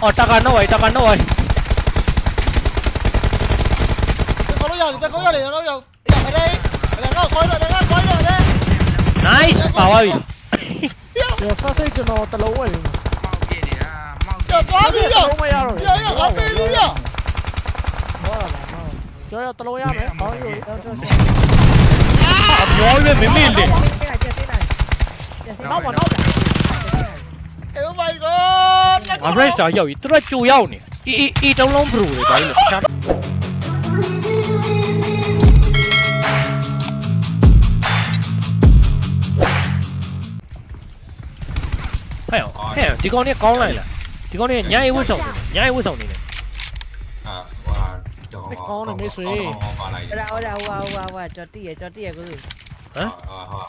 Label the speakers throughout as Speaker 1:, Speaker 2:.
Speaker 1: 어
Speaker 2: 따가노 와 따가노 와 có lối vào thì có lối để lối vào. Giờ ở đây đang có khói rồi đang có rồi đấy
Speaker 1: nice bảo ơi. giờ sao xây cho nó ta giờ có đi giờ giờ giờ có đi đi. Giờ chơi 俺不认识他，有一顿就要你，一一一整笼不的，咱俩下。哎呦，哎呦，这个你搞来了，这个你伢也会送
Speaker 3: 的，伢也会送的。啊，我这个搞的没
Speaker 4: 水。我来，我来，我我我，这地，
Speaker 3: 这地，哥。啊？哇哇哇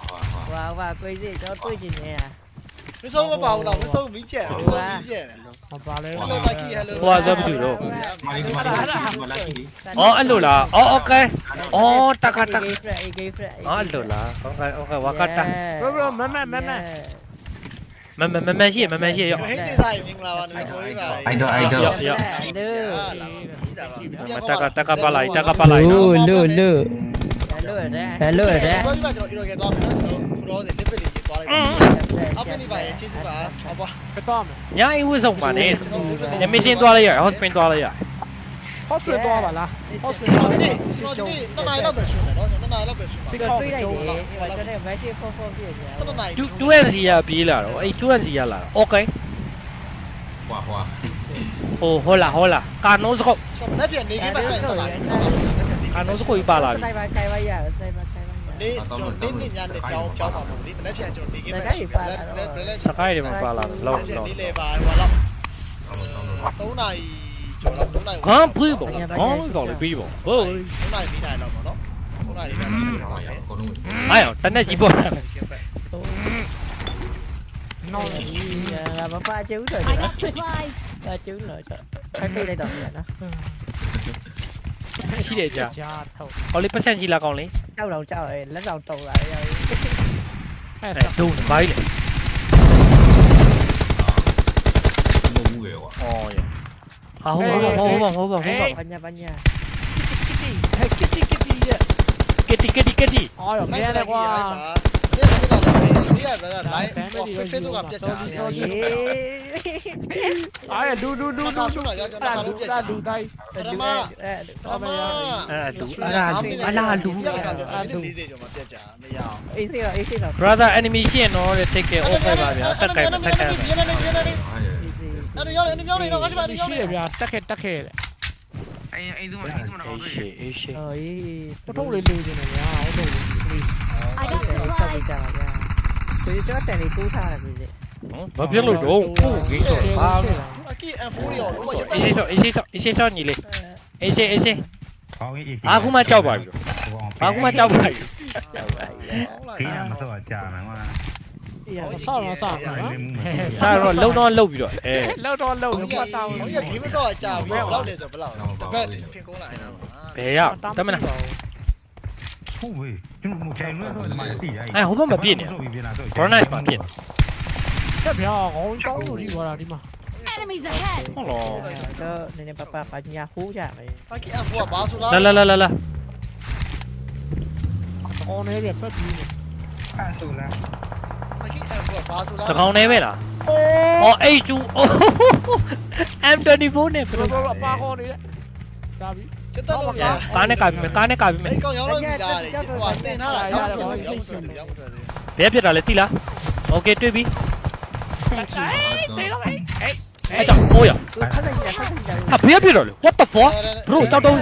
Speaker 3: 哇！
Speaker 4: 哇哇，哥这这对着呢。
Speaker 2: မဆုံးမပါဘူးလားမဆုံးမီးပြက်မဆုံးမီးပြက်
Speaker 5: မပါလဲ
Speaker 2: ဟယ်လိုတက်ကြီးဟယ်လို
Speaker 1: ဟိုကဇဘတူတော့
Speaker 3: มาดิมาดิมาลักกี้ดิ
Speaker 1: အော်အဲ့လိုလားအော်โอเคအော်တကတက
Speaker 4: Gay friend gay friend.
Speaker 1: အော်အဲ့လိုလားโอเคโอเคဝါကတာ
Speaker 5: ဘဘမမမမ
Speaker 1: မမမမရှိမမရှိရော
Speaker 2: ဟိတ်တေးဆိုင်မင်္ဂလာပါနေကိုကြီးပါ
Speaker 3: ไอดอลไอดอล
Speaker 1: ရော
Speaker 4: Hello.
Speaker 1: တကတကပါလိုက်တကပါလိုက်နော်
Speaker 4: Hello đó.
Speaker 2: Hello
Speaker 4: Hello
Speaker 2: ကို
Speaker 4: đó.
Speaker 2: ကြီးပါကျွန်တော်ဒီလိုကသွားမယ်နော် တော့လက်ပစ်လေးကြီးသွားလိုက်အပင်းနေပါရဲ့ကျေးဇူးပါဟုတ်ပါ
Speaker 5: ခတ်သွားမယ်
Speaker 1: ညာအိဝဆုံးပါနဲ့ညမရှင်သွားလိုက်ရဟော့စပင်သွားလိုက်ရ
Speaker 5: ဟော့စပင်သွားပါလားဟော့စပ
Speaker 2: င်သွား
Speaker 5: တ
Speaker 2: ယ်ကျွန်တော်ဒီတနိုင်လောက်ပဲရှင်တယ်နော်ကျွန်တော်တနိုင်လောက်ပဲရှင်ပါ
Speaker 4: ကျွန်တော်တွေးလိုက်တယ်ကျွန်တော် match 44ပြည့်
Speaker 2: တယ်တနိုင်
Speaker 1: 2 2 0ရပြေးလာတော့အဲ့2 0ရလာ
Speaker 3: တော့ okay ဟွာဟွာ
Speaker 1: ဟိုဟောလာဟောလာကာနိုစကို
Speaker 2: မနေ့ပြန်နေခဲ့ပါတိုင်း
Speaker 1: သွားလာ
Speaker 2: ကာနိုစကိုပြပါလာပြီစနိုက်ပါ
Speaker 1: ကြိုင်ပါ
Speaker 2: ရစနိုက်
Speaker 1: ပါ Sakai di mana pala? Lawan lawan. Tấu này chỗ lòng
Speaker 2: tấu này. Có phi bộ, có gọi là phi bộ. Tấu này bị này lòng mà
Speaker 3: nó. Tấu này bị
Speaker 1: này. Ai ở? Tấn này chỉ
Speaker 5: bộ. Nó
Speaker 4: là ba chữ rồi. Ba chữ rồi. Phải phi đây toàn vậy đó.
Speaker 1: ရှိတယ်ကြာဟောလေးပတ်စံကြီးလာကောင်လေ
Speaker 4: ကြောက်
Speaker 5: တော့
Speaker 1: ကြောက်ရယ်လ
Speaker 3: က်ဆောင်တုံလာရယ်
Speaker 1: အဲ့ဒါဒုံဘာကြီးလဲ哦耶！好，好，
Speaker 4: 好，好，好，好，
Speaker 5: 好，好，banyak banyak. Kitty, kitty,
Speaker 1: kitty, kitty, kitty, kitty. Oh, ya,
Speaker 5: mana ada gua? သေးတယ်
Speaker 2: brother လိုင်းဟော face တို့ကပြတ်ချာတယ်
Speaker 5: အားရဒူဒူဒူဒူဒူတာဒူတာဒူတိုင်း
Speaker 2: ဒူအဲတော်
Speaker 4: မ
Speaker 2: ရအဲဒူ
Speaker 1: အလားဒူအလားဒူအဒူလေး
Speaker 2: တွေကျွန်မပြတ်ချာမရအောင်
Speaker 4: အေးစေးတော့အေးစေးတော့
Speaker 1: brother enemy ရှိရင်တော့ take care over ပါဗျာတက်ကြိုက်တက်ကြိုက်
Speaker 3: အဲ့တော့
Speaker 4: ရောက်တယ်
Speaker 2: အဲ့တော့ရောက်တယ်တော့ငါရှိပါတယ်ရောက်
Speaker 5: တ
Speaker 2: ယ်
Speaker 5: ရှိရဗျာတက်ခဲ့တက်ခဲ့တဲ့
Speaker 6: အေးအေးဒူမအေးဒူမတော့
Speaker 1: အေးရှိအေးရှိ
Speaker 4: အေးပ
Speaker 5: ထုတ်လေးလူနေတယ်ဗျာဟုတ်တယ်
Speaker 7: I got supplies
Speaker 4: ကိုကြီးကျော်တန်လေးတိုးထားတယ်ပြည်
Speaker 1: ဘာဖြစ်လို့တော့ပို့ကြီးဆိုဘာ
Speaker 2: အကီ M4 ရော
Speaker 1: လုံးဝရအေးဆိုအေးဆိုအေးဆိုညီလေးအေးစေးအေး
Speaker 8: စေးခေါင်းကြီး
Speaker 1: အခုမှကြောက်ပါပြီအခုမှကြောက်ပါပြီ
Speaker 8: ခေးရမစောကြာမှာ
Speaker 4: ကွာ
Speaker 5: ဆောက်တော့ဆောက်ပါနော်
Speaker 1: ဆောက်တော့လုံတော့လုံပြီးတော့အဲ
Speaker 5: လုံတော့လုံပြီးပတ်တာဝင်
Speaker 2: ဟိုကဂိမ်းမဆော့အကြပြီးဘယ်လောက်လဲဆိုဘယ်လောက်ဘယ်ဘက်ဖြစ်ကုန်းလာနေတာ
Speaker 1: ဘယ်ရောက်တမနာ
Speaker 5: 哎，我们
Speaker 7: 没变
Speaker 1: 呢，不是
Speaker 4: 那没变。这票我搞到你过
Speaker 2: 了，你嘛。好了。这那
Speaker 1: 那爸爸把你
Speaker 5: 家护下来。来来
Speaker 8: 来来来。我那边
Speaker 2: 不比你。看手了。这
Speaker 1: 刚那边了。哦，A 组哦，M24 này. Rồi rồi,
Speaker 5: ba
Speaker 1: con
Speaker 5: đi đấy. Ra đi. ခေါ်နေလဲဒါပြီ
Speaker 2: စစ်တက်လို့ရ
Speaker 1: ကားနဲ့ကာပြီးမယ်ကားနဲ့ကာပြီးမယ်
Speaker 2: အဲ့ကောင်ရောက်လို့ပြီလားဟိုတင်ထားတာရောက်တော့ရောက်တော့ရောက်တော့
Speaker 1: ဘယ်ဖြစ်တာလဲတိလားโอเคတွေ့ပြီ
Speaker 7: Thank you.
Speaker 5: တေးတော့ဟဲ့
Speaker 1: အဲကြောင့်ဟိုရ
Speaker 4: Ừ, phát ra gì là phát ra gì là.
Speaker 1: ဟာဘယ်ဖြစ်တော့လဲ what the fuck bro ကြောက်တော့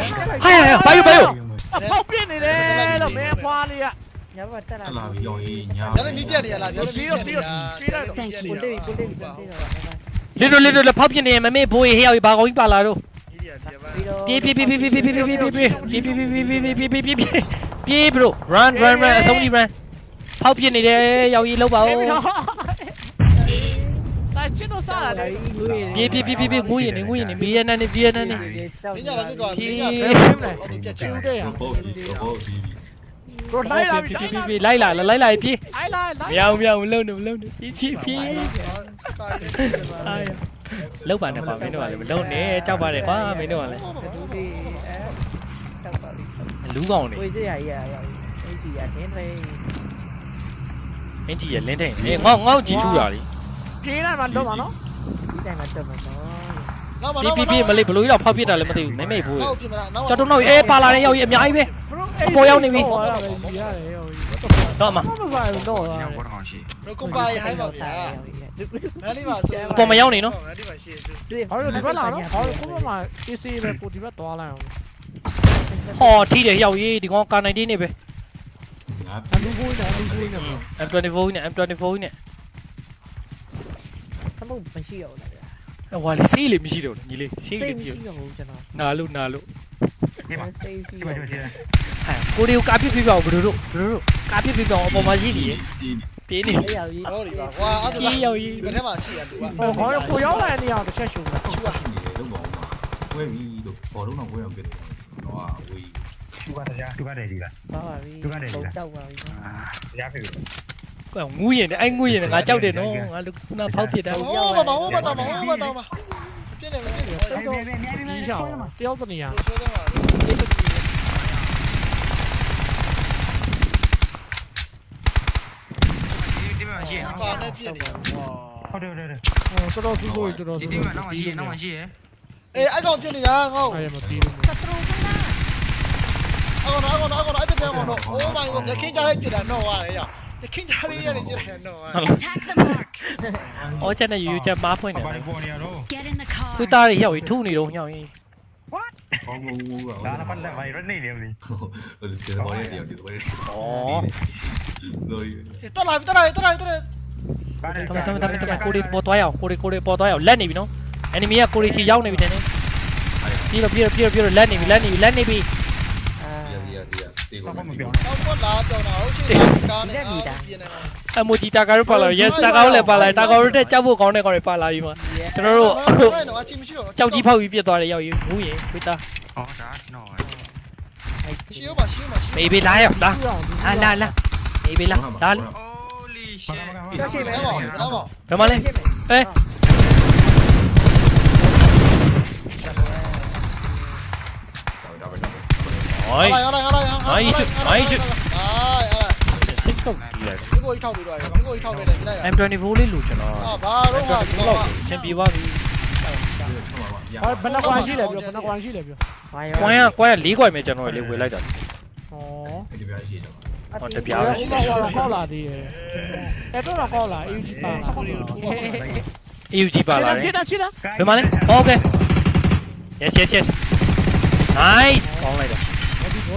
Speaker 1: ဟိုင်ဟိုင်ဘာယူဘာယူ
Speaker 5: အပေါက်ပြနေတယ်လို့မင်းဖွားလေးက
Speaker 4: Nhớ vào ta
Speaker 3: ต
Speaker 4: là.
Speaker 3: ลาดยองยีญา
Speaker 2: ကျန်တဲ့မီးပြက်နေရလားကျန်တဲ့မီးပြက်နေရ
Speaker 4: Cuốn đi, cuốn đi, cuốn đi rồi.
Speaker 1: လစ်တော့လစ်တော့ဖောက်ပြနေမမေ့ဘိုးရေဟဲ့ရောက်ဘာကောင်းကြီးပါလာတော့ Pi pi pi pi pi pi pi pi pi pi pi pi pi pi pi pi pi pi pi pi bro run run run sống đi run hậu bên này đây giàu gì lâu bảo pi pi pi pi pi
Speaker 5: bi này nguy này bia bi này bia bi này
Speaker 1: rồi lấy lại pi pi bi lấy lại là lấy bi pi lấy lại lấy miao miao
Speaker 2: lâu nữa lâu nữa pi pi pi လောက်
Speaker 5: ပါ
Speaker 1: နဲ့ကွာမင်းတို့ကလည်းမလုံနဲ့ကြောက်ပါတယ်ကွာမင်းတို့ကလည်း
Speaker 4: လူတွေအဲတောက်ပါလိမ့်
Speaker 1: လူကောင်တွေ
Speaker 4: ဝေးကြရရရအင်ကြီးရတင်းထိ
Speaker 1: န်အင်ကြီးရလင်းထိန်အေးငေါငေါကြီးထူတာလေ
Speaker 5: ပြေးလိုက်မှတော့ပါနော်
Speaker 4: ဒီတိုင်းမှတော့
Speaker 1: ပါ
Speaker 2: နော်
Speaker 1: ပြ
Speaker 2: ပြ
Speaker 1: ပြမလေးဘလို့ရောက်ဖောက်ပြတာလည်းမသိဘူးမဲမဲ
Speaker 2: ဖို့ကြောက်
Speaker 1: တော့နောက်အေးပါလာတဲ့ရောက်ကြီးအများကြီးပဲအပေါ်ရောက်နေပြီ
Speaker 5: တယ်ရတယ်ရော
Speaker 1: တော့မှ
Speaker 5: မမဆိုင်တော့
Speaker 6: ညော
Speaker 5: ရ
Speaker 6: င်းဘောတော့ရှိ
Speaker 2: ကွန်ပါရဟိုင်းပါဗျာမန်လေးပါဆို
Speaker 1: အပေါ်မရောက်နေနော်
Speaker 2: မန်လေးပါရှေ့စု
Speaker 5: ဟောဒီဘက်လာနော်ဟောကိုမမ AC ပဲကိုဒီဘက်သွားလိုက်အောင်
Speaker 1: ဟောထီးတယ်ရောက်ကြီးဒီကောင်ကာနိုင်တင်းနေပဲ
Speaker 3: ငါ
Speaker 5: အလူကိုနေအလူကိုနေ
Speaker 1: M24 နဲ့ M24 နဲ့
Speaker 4: သမုတ်မရှိတော့ဘူးလား
Speaker 1: ဟွာလေစီးလေမရှိတော့ဘူးညီလေးစီး
Speaker 4: စိ
Speaker 1: လေ
Speaker 4: တ်
Speaker 1: ပြ
Speaker 4: မရှိတော့ဘူးကျွန်တော်
Speaker 1: နာလို့နာလို့
Speaker 8: ဒီမှာ
Speaker 4: စိတ်ရှိ
Speaker 8: ဒီ
Speaker 4: တော့
Speaker 8: မှာဒီမှာ
Speaker 1: ဟဲ့ကိုရီကိုကာပြစ်ပြပြအောင်ဘလို့တို့ဘလို့တို့ကာပြစ်ပြပြအောင်အပေါ်မှာရှိတယ်ပြေးနေ
Speaker 4: အဲ့ရောက်ကြီး
Speaker 2: ဟောဒီပါကွာအဲ့ဒါ
Speaker 1: ပြေးရောက်ကြီး
Speaker 2: ဒီဘက်ထဲမှာရှိရလူက
Speaker 5: ဟောဟောကိုရောက်လာတဲ့နေရာတစ်ချက်ရှုံးတာ
Speaker 2: ချူပါ
Speaker 3: နေလုံးပါဦးမှာဝဲပြီးတော့ဘောလုံးတော့ဝဲအောင်ပြတယ်တော့ဝေး
Speaker 8: သူကတရားသူကတည်းကလား
Speaker 4: ပါပါပြီတောက်ပါပြီ
Speaker 8: တရားဖြစ်ပြီ
Speaker 1: ကွာငူးရင်အဲ့ငူးရင်ငါကြောက်တယ်နော်ငါလူကနာဖောက်ဖြစ်တာ
Speaker 2: ဟောပါပါဟောပါတော့ဟောပါတော့ပါပြည့်နေမပြည့်နေ
Speaker 5: တော့ဒီချောင်းတယောက်တနေရာ
Speaker 2: ဆွဲသွားပါ
Speaker 6: ဒီမှာ 进来
Speaker 2: 吧，进来吧。别别
Speaker 8: 别，别别别，敲他妈！叼
Speaker 5: 着你呀！敲他妈！
Speaker 6: 啊，
Speaker 5: 在
Speaker 6: 这里。好的，好的，好的。
Speaker 2: 哦，这道是对，这道是对。
Speaker 5: 你那往西，
Speaker 7: 那往西。哎，俺搞这里啊，
Speaker 2: 我。哎呀妈，低了。阿公，阿公，阿公，阿这边我弄，我买我，你看家里几点弄啊？哎呀。 တာတော့ရတယ်ရလက်ခင်းကြလေးရတယ်ပြတယ်တော့
Speaker 7: attack the mark
Speaker 1: အော်ချက်နဲ့ယူယူချက်မားဖွင့်နေ
Speaker 8: ဘာ
Speaker 1: တယ်
Speaker 8: လဲပေါ်နေရတော့
Speaker 7: get in the car
Speaker 1: ခွေးသားတွေရောက်ကြီးထုနေတော့ညောင်းကြီး
Speaker 3: ဘောဘူးဘူးက
Speaker 8: ဒါလည်းပတ်လက်ဘာရနေနေမလို့
Speaker 3: ဟိုဒီဘောလေးတယောက်ဒီဘောလေး
Speaker 1: ဩ
Speaker 3: လို့ရ
Speaker 2: တက်လာတက်လာတက်လာတက်လာ
Speaker 1: တမတမတမတမကိုရီပေါ်သွားရအောင်ကိုရီကိုရီပေါ်သွားရအောင်လက်နေပြီနော် enemy ကကိုရီစီရောက်နေပြီတဲ့နေပြီးတော့ပြီးတော့ပြီးတော့ပြီးတော့လက်နေပြီလက်နေပြီလက်နေပြီ
Speaker 4: အာ
Speaker 3: ရရရ တေကိုမပြော
Speaker 2: တော့ပေါ်လာပြောတာဟုတ်ချင်ကားနဲ့ပြည့်နေမှာ
Speaker 1: အမိုဂျီတာကာတို့ပါလာ yes တာကာတို့လည်းပါလာတာကာတို့တက်ကြောက်ဖို့ကောင်းတဲ့ကောင်တွေပါလာပြီမှာကျွန်တော်တို့
Speaker 2: တော့အချင်းမရှိတော့
Speaker 1: ကြောက်ကြီးဖောက်ပြီးပြစ်သွားတယ်ရောက်ရင်ဘူးရင်ခွေးသား
Speaker 6: ဟောဒါတော့
Speaker 2: ရှိရောပါရှိရောပါရှိ
Speaker 1: မေးပေးလာရောက်လာလာလာလာမေးပေးလာလာ
Speaker 6: holy shit
Speaker 2: ရောရှိမယ်တော့တော့
Speaker 1: ဘယ်မှာလဲအဲ ဟိုင်း
Speaker 2: လာလာလာလာအာ
Speaker 1: စစ်တော့ဒီလိုက်
Speaker 2: ဒီကိုထောက်ပြီးတော့ဒီကိုထောက်ပြီးတယ်လိုက်
Speaker 1: M24 လေးလို့ကျွန်တော်
Speaker 2: အာဘာတော့ကဒီတော့
Speaker 1: အရှင်ပြေသွားပြီ
Speaker 5: ဟောဘယ်နှကွာရှိလဲပြောဘယ်နှကွာရှိလဲပြော
Speaker 4: ဘာ
Speaker 1: ကွမ်းရကွမ်းရ၄ကွိုင်ပဲကျွန်တော်လေးဝေလိုက်တာ
Speaker 5: ဩ
Speaker 3: ဒီပြားရှိတော့
Speaker 1: ဟောတပြား
Speaker 5: ဟော
Speaker 1: ပဲရှိတယ်
Speaker 5: တော့ကောက်လာသေးတယ်အဲ့တော့ကောက်လာ AUG ပါလာ
Speaker 1: AUG ပါလာတယ်
Speaker 5: ဖြစ်တာဖြစ်တာ
Speaker 1: ဘယ်မှာလဲ Okay Yes yes yes Nice ကောင်းလိုက်တာ
Speaker 5: ဘောဒီဘေ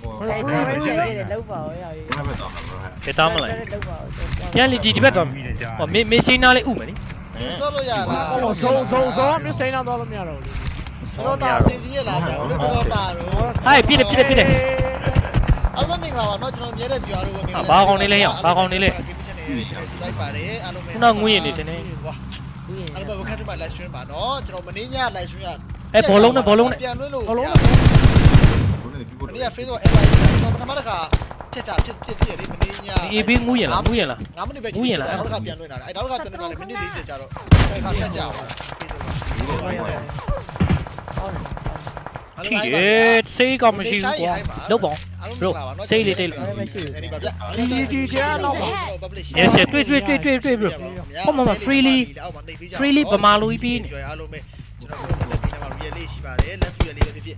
Speaker 3: ဟို
Speaker 4: အဲ့ဒါကျဲတယ်လောက်ပါရောရောက်ကြီး
Speaker 3: ဘယ်ဘက်တော့မှာလဲ
Speaker 1: ပြသားမလား
Speaker 4: လောက်ပါ
Speaker 1: ပြန်လီဒီဒီဘက်တော့ဟောမေမေရှင်းနာလေးဥမယ်နိ
Speaker 2: စောလို့ရလား
Speaker 5: ဟောဇုံဇုံဇုံမစိမ်းတော့လို့မရတော့ဘူး
Speaker 2: တော့တာစင်ပြီးရလားတော့တော့တာတော့
Speaker 1: ဟိုင်ပြည့်တယ်ပြည့်တယ်ပြည့်တယ်
Speaker 2: အမမင်္ဂလာပါတော့ကျွန်တော်မြဲတဲ့ပြောရလို့လိုက်ပါတယ်အားလုံးပဲ
Speaker 1: ခုနငွေရနေတယ်နေ
Speaker 2: ဝါ
Speaker 4: ဘူးရင်
Speaker 2: အဲ့တော့ဘခတ်မှာ live stream ပါနော်ကျွန်တော်မင်းည live stream ရ
Speaker 1: အဲဘောလုံးနဲ့ဘောလုံးနဲ့
Speaker 2: ပြန်လွှဲလို့
Speaker 8: ဘောလုံး
Speaker 2: မ
Speaker 3: ဘု န်းကြီးပြဖို့
Speaker 2: နေ့က Facebook app ကျွန်တော်ပထမတစ်ခါဖြစ်တာဖြစ်ဖြစ်ဖြစ်လေးမင်းည
Speaker 1: အေးဘေးငူးရင်လားငူးရင်လား
Speaker 2: 9မိနစ်ပဲနောက်တစ်ခါပြန်လွှဲတာအဲ့နောက်တစ်ခါပြန်လွှဲတာမိနစ်40ကြာတော့အဲ့ခါတက်ကြပါ
Speaker 1: ထိတယ်စေးကောင်းမရှိဘူးကွာလောက်ပါ
Speaker 2: ဒီဒီကျတော့တော့
Speaker 1: Yes yes တွေ့တွေ့တွေ့တွေ့တွေ့ဘရိုဟောမမ freely freely ပမာလိုကြီးပြီးနေ
Speaker 2: အားလုံးပဲကျွန်တော်တို့လက်ပြီးတော့ real လေးရှိပါတယ်လက်ဖူလေးပဲဖြစ်ဖြစ်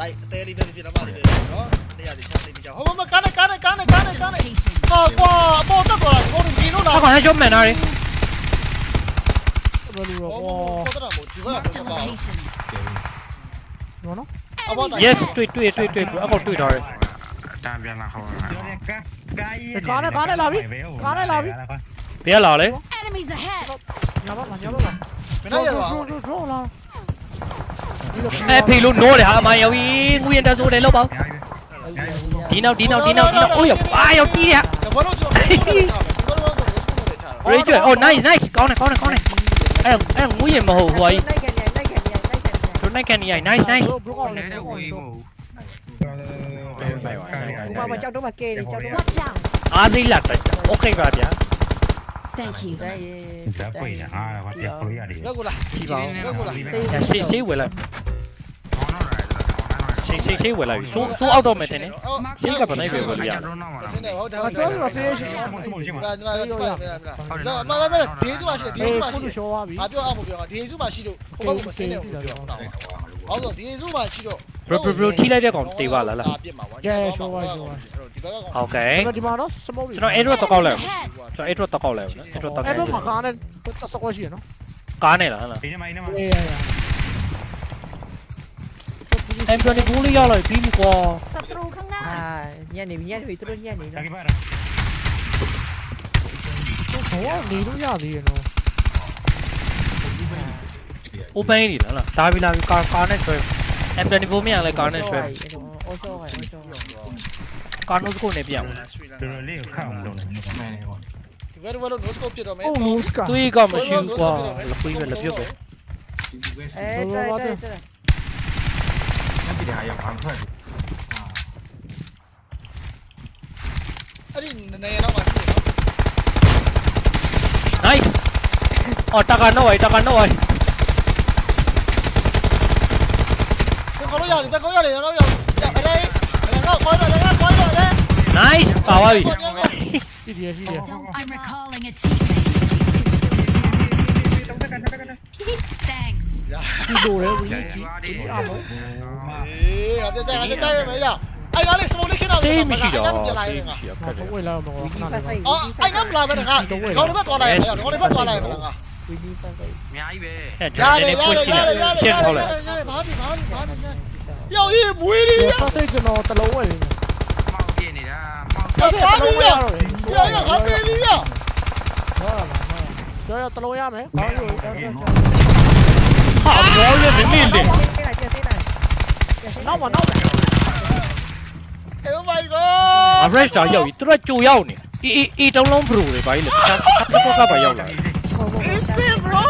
Speaker 2: Đây, tê
Speaker 7: đi
Speaker 2: về phía nó vào đi về đó. Đây là để cho đi
Speaker 1: cho. Không mà cá này, cá này, cá này, cá
Speaker 5: này, cá này.
Speaker 2: À
Speaker 5: qua,
Speaker 2: bò tất rồi, con đừng đi nó nào. Nó
Speaker 7: còn hai
Speaker 2: chốt
Speaker 7: mẹ
Speaker 5: nào đi.
Speaker 2: Nó
Speaker 7: nó.
Speaker 1: Yes,
Speaker 2: tweet, tweet, tweet, tweet. Ông
Speaker 5: còn tweet rồi. Tam viên
Speaker 1: là không. Có này, có này làm đi. Có này làm đi. Tía lò đấy. Nhớ bắt mà, nhớ bắt mà. Mày nói gì rồi? Ê thì luôn nô để hả mày ơi Nguyên ra xuống đến lâu bao Tí nào tí nào
Speaker 2: tí nào tí nào Ôi dồi ai ơi tí hả
Speaker 1: Ready chuyển Oh nice nice
Speaker 4: Con này con này con này Ai là ai nguy hiểm mà
Speaker 1: hổ huấy Chỗ này kèn nhảy nice nice À gì là ok rồi nhá
Speaker 7: Thank you.
Speaker 8: Đây. Dạ quỷ à, bắt tiếp quỷ à đi. Gác
Speaker 2: lại. Chỉ vào. Gác
Speaker 1: lại. Xin xin lại.
Speaker 2: ချိန်ချိန်
Speaker 1: ချိန်ဝယ်လိုက်ပြီဆိုးဆိုးအောက်တော့မယ်တင်နေစိတ်ကဘယ်နိုင်ပဲဝယ်လို့ရ
Speaker 6: တ
Speaker 2: ဆင်းတယ်ဟုတ်တယ်ဟုတ်တယ်
Speaker 5: ကျွန်တော်ဆေးရှိ
Speaker 8: ရှိမဆုံးရှိမှာ
Speaker 2: လာလာလာလာမမမဒေးစုမှာရှိဒေးစုမှာရှိ
Speaker 5: ဟာပြောအော
Speaker 2: င်ပြောအောင်ဒေးစုမှာရှိလို့ဟိုဘက်ကိုဆင်းတယ်ဟုတ်တယ်ဟုတ်တော့ဒေးစုမှာရှိတော့
Speaker 1: bro bro bro ထိလိုက်တဲ့ကောင်တေးပါလားလား
Speaker 2: ပြစ်မှာပါ
Speaker 5: ကဲရှိုးပါရှိုးပါ
Speaker 2: ဒီဘက်ကကောင်
Speaker 1: okay ကျွန်တော်
Speaker 5: ဒီမှာတော့ smoke
Speaker 1: ကျွန်တော် airdrop တော့ကောက်လိုက်ကျွန်တော် airdrop တော့ကောက်လိုက် airdrop တော့
Speaker 5: ကောက်
Speaker 1: လို
Speaker 8: က် airdrop မှာ
Speaker 1: ကား
Speaker 4: နဲ့တ
Speaker 8: က်
Speaker 5: စကောရှိရနော်
Speaker 1: ကားနဲ့လားဟလားဒီနေ့မှဒီနေ့
Speaker 4: မှ
Speaker 1: em cho đi vũ lý do lời
Speaker 8: pin của à nhà này nhà thì tôi nhà
Speaker 3: này dạ, cái rồi số
Speaker 2: đi đúng giờ gì rồi Upay đi đó là, tại vì
Speaker 5: là con con này
Speaker 1: rồi, em đang đi vô miệng lại con này rồi. Con nó cũng
Speaker 3: đẹp vậy. Tôi
Speaker 4: có một chuyện qua, là quý vị
Speaker 3: là biết rồi. Ê, đây đây đây.
Speaker 2: 기대하여 방패하지.
Speaker 1: Nice. Oh, takan nó vậy,
Speaker 2: takan nó vậy. Tao có nó giờ, tao có nó giờ, nó giờ. Giờ ở đây. Ở đây có khói rồi, đây có khói rồi đấy.
Speaker 1: Nice.
Speaker 5: Bảo ơi. Đi đi, đi đi.
Speaker 7: I'm recalling a teammate. Thanks.
Speaker 5: ဒီလိုလေဝီကြီးဒီအမော
Speaker 2: အေးငါတက်တက်ငါတက်တက်ရမယ်ရအဲ့ဒါလေးစမိုးလေးခင်းတော့
Speaker 1: စေးမရှိတော့
Speaker 2: ပြန်လာရ
Speaker 1: စေး
Speaker 2: င်
Speaker 1: မ
Speaker 2: ငါ
Speaker 1: ရှိတော့ခ
Speaker 5: ဘာ
Speaker 1: က်တယ်
Speaker 5: ဝဲလာမကောခဏလေး
Speaker 2: အော်အဲ့နမလာပဲငါခေါင်းလေးဘက်သွားလိုက်ရခေါင်းလေးဘက်သွားလိုက်မလားငါ
Speaker 4: ဝီဒီပတ်စိတ်
Speaker 6: အများကြီးပဲ
Speaker 1: အဲကျွန်တော်နည်းနည်း push ကြည့်လိုက်ရှင်းထောက်လိုက်
Speaker 2: ဘာဒီဘာဒီဘာဒီယောက်ရေးမွေးလေးရ
Speaker 5: ပတ်စိတ်ကျွန်တော်တလုံးဝဲနေ
Speaker 6: မောက်ပြနေတာမောက်
Speaker 5: ပတ်စိတ်တလုံးဝဲရတယ်
Speaker 2: ယောက်ယောက်ငါပေးပြီးရ
Speaker 5: ဟုတ်လားကျော်ရတလုံးရမယ်ကောင်းယူ
Speaker 1: ဟာဘောရဲ့မင်းလေးလေ
Speaker 4: ပြလိုက်ပြစိတ်လိုက်
Speaker 5: နောက်မနောက်
Speaker 2: Oh my god
Speaker 1: average တာရောက်ပြီသူတို့ကြိုရောက်နေအီအီတုံးလုံး bro တွေဘာကြီးလဲတခြားစကောကပါရောက်လာ
Speaker 2: Is it bro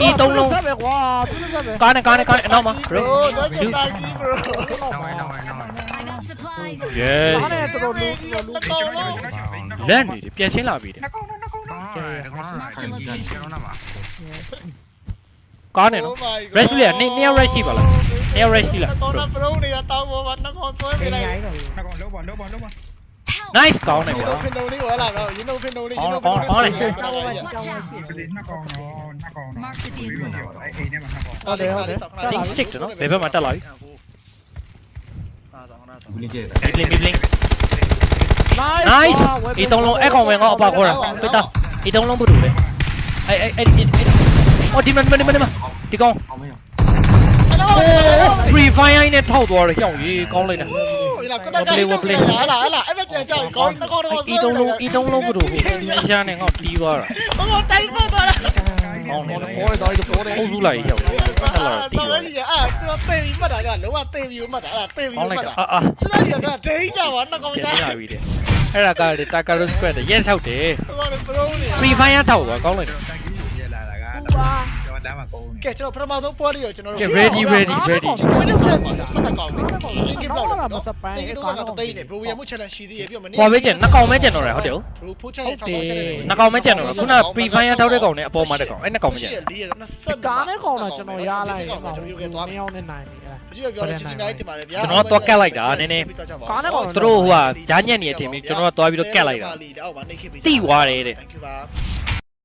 Speaker 1: အီတုံးလုံး
Speaker 5: ဆက်ပဲကွာသူတို့ဆက်ပဲ
Speaker 1: ကားနဲ့ကားနဲ့ကားနဲ့အနောက်မှာ bro
Speaker 2: bro that's a lucky bro
Speaker 6: တော့ဝဲတော့ဝဲတော့ဝဲ
Speaker 7: I got supplies.
Speaker 1: yes
Speaker 5: အားနဲ့တော်တော်လေးတော်လူ
Speaker 2: ကောင်းလို့
Speaker 1: လက်နေတယ်ပြန်ရှင်းလာပြီတဲ့
Speaker 6: ကောင်း
Speaker 1: có này
Speaker 2: nó. Resulia
Speaker 1: à?
Speaker 2: neo neo Ray chỉ bảo là neo Ray chỉ là
Speaker 4: nice
Speaker 2: có này có
Speaker 4: có có này.
Speaker 8: Tính stick cho nó. Để bên mặt ta lấy bling
Speaker 7: bling
Speaker 1: nice. Ý tông long echo
Speaker 2: mày
Speaker 1: ngọ
Speaker 2: bà cô rồi, bây tao ý tông long bự đủ đấy. Ai ai ấy လေးရင်းတော့
Speaker 4: ကျောင်းဝဲကျောင်းဝဲ
Speaker 8: ဒီနှစ်ကောင်တော့နှစ်ကောင်တော့အဲ့အိမ်ထဲမှာနှစ်ကောင်
Speaker 5: ဟုတ်တယ်ဟုတ်တယ်
Speaker 1: think stick တယ်နော်ဘယ်ဘက်မှာတက်လာပြီ
Speaker 2: အာတော့နာတော့
Speaker 3: ဘူးလေးကျဲတာ
Speaker 1: blink blink nice အီတုံးလုံးအဲ့ကောင်ပဲငါအပါခေါ်တာပိတ်တာအီတုံးလုံးဘုတူလေအဲ့အဲ့အဲ့အော်ဒီမန်ဒီမန်ဒီမန်ဒီကောင်
Speaker 3: အောင်မရ
Speaker 1: โอ้ free fire နဲ့ထောက်သွားတယ်ကြောက်ရေးကောင်းလိုက်တာ
Speaker 2: ဟိုလာကတကဟာလာဟာလာအဲ့မပြန်ကြောက်ကောင်းနှကောတော့
Speaker 1: အီတုံးလုံးအီတုံးလုံးဘုတူဟိုအရှာနဲ့ငါတီးသွားတာ
Speaker 2: ဟိုတိုင်းပေါ်သွားတာ
Speaker 1: ကောင်းတယ်
Speaker 5: ပေါ်တော့ဒီပေါ်တယ်
Speaker 1: အုပ်စုလိုက်ရောက်တယ်တက်လာတီး
Speaker 2: တော့
Speaker 1: သွား
Speaker 2: ကြီးအဲ့တော့တေးပြီးမှတ်တာကလုံးဝတေးပြီးမှတ်တာအဲ့တေးပြီး
Speaker 1: ကောင်း
Speaker 2: မှ
Speaker 1: လို
Speaker 2: တ်
Speaker 1: က်
Speaker 2: တာ
Speaker 1: တာအာအာ
Speaker 2: စလိုက်ရတာဒေးကြပါနှကော
Speaker 1: ပြန်
Speaker 2: ကြ
Speaker 1: ရှင်းလာပြီတဲ့အဲ့ဒါကလေတာကာရိုစကွက်တဲ့ yes ဟုတ်တယ်
Speaker 2: ဟိုကဘရိုးနေ
Speaker 1: free fire ထောက်သွားကောင်းလိုက် တယ်
Speaker 8: ရလာတာကတော့ကျွန်တော်ဒါမှကုန်
Speaker 2: ကဲကျွန်တော်ပထမဆုံးပွဲလေးကိုကျွန်တော်
Speaker 1: ကဲ ready ready ready
Speaker 2: ကျွန်တော်ဆက်ပါဆက်တက်ကောင်းတယ်လင်းကဘလောက်
Speaker 5: တော့
Speaker 2: နော်
Speaker 5: မစပန်း
Speaker 2: လင်းက
Speaker 5: အဲ့
Speaker 2: တော့
Speaker 5: ကောင်
Speaker 2: က
Speaker 5: တော့
Speaker 2: တိတ်နေဘရိုရမှု challenge ရှိသေးရဲ့ပြမနေ
Speaker 1: ဟောပဲကျန်နှစ်ကောင်ပဲကျန်တော့တယ်ဟုတ်တယ်
Speaker 2: ဘရိုဖိုးချက်ထောက်တော့ချက်တယ်
Speaker 1: နှစ်ကောင်ပဲကျန်တော့တယ်ခုန free fire ထောက်တဲ့ကောင်နဲ့အပေါ်မှာတဲ့ကောင်အဲ့နှစ်ကောင်ပဲကျန်တယ်
Speaker 2: လေးရ20
Speaker 5: ကားနဲ့ကောင်တော့ကျွန်တော်ရလိုက်တယ်
Speaker 2: ကျွန်တော်ရုပ်ကသွား
Speaker 5: မ
Speaker 2: ပြီ
Speaker 5: င်းအောင်နဲ့နိုင်တယ်
Speaker 2: အကြည့်ပြောတယ်ချစ်ချင်တိုင်းတင်ပါတယ်ဗျာ
Speaker 5: ကားနဲ့ကောင်
Speaker 1: သူတို့ဟိုဟာဂျာညက်နေတဲ့အချိန်မျိုးကျွန်တော်ကသွားပြီးတော့ကက်လိုက်တာ
Speaker 2: အောက်မှာနေခဲ့ပြီ
Speaker 1: တိသွားတယ်တဲ့
Speaker 2: Thank you ပါ